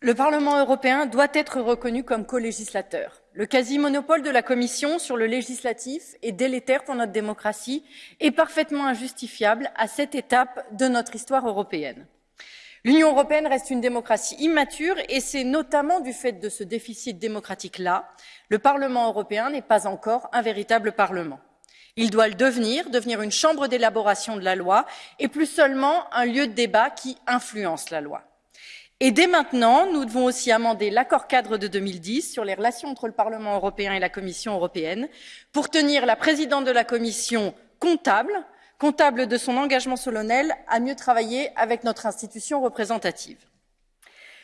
Le Parlement européen doit être reconnu comme co-législateur. Le quasi-monopole de la Commission sur le législatif est délétère pour notre démocratie et parfaitement injustifiable à cette étape de notre histoire européenne. L'Union européenne reste une démocratie immature et c'est notamment du fait de ce déficit démocratique-là, le Parlement européen n'est pas encore un véritable Parlement. Il doit le devenir, devenir une chambre d'élaboration de la loi et plus seulement un lieu de débat qui influence la loi. Et dès maintenant, nous devons aussi amender l'accord cadre de 2010 sur les relations entre le Parlement européen et la Commission européenne pour tenir la présidente de la Commission comptable, comptable de son engagement solennel à mieux travailler avec notre institution représentative.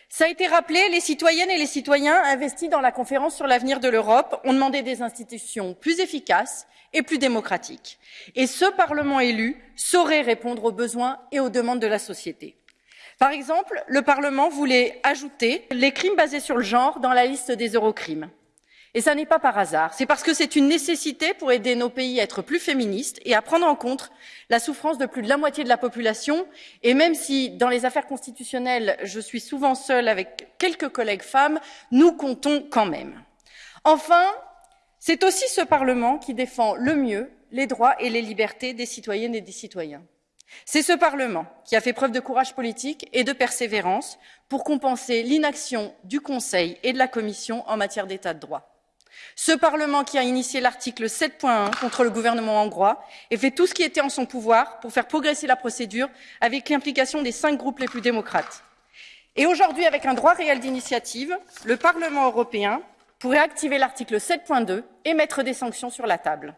Ça a été rappelé, les citoyennes et les citoyens investis dans la conférence sur l'avenir de l'Europe ont demandé des institutions plus efficaces et plus démocratiques. Et ce Parlement élu saurait répondre aux besoins et aux demandes de la société. Par exemple, le Parlement voulait ajouter les crimes basés sur le genre dans la liste des eurocrimes. Et ça n'est pas par hasard, c'est parce que c'est une nécessité pour aider nos pays à être plus féministes et à prendre en compte la souffrance de plus de la moitié de la population. Et même si, dans les affaires constitutionnelles, je suis souvent seule avec quelques collègues femmes, nous comptons quand même. Enfin, c'est aussi ce Parlement qui défend le mieux les droits et les libertés des citoyennes et des citoyens. C'est ce Parlement qui a fait preuve de courage politique et de persévérance pour compenser l'inaction du Conseil et de la Commission en matière d'état de droit. Ce Parlement qui a initié l'article 7.1 contre le gouvernement hongrois et fait tout ce qui était en son pouvoir pour faire progresser la procédure avec l'implication des cinq groupes les plus démocrates. Et aujourd'hui, avec un droit réel d'initiative, le Parlement européen pourrait activer l'article 7.2 et mettre des sanctions sur la table.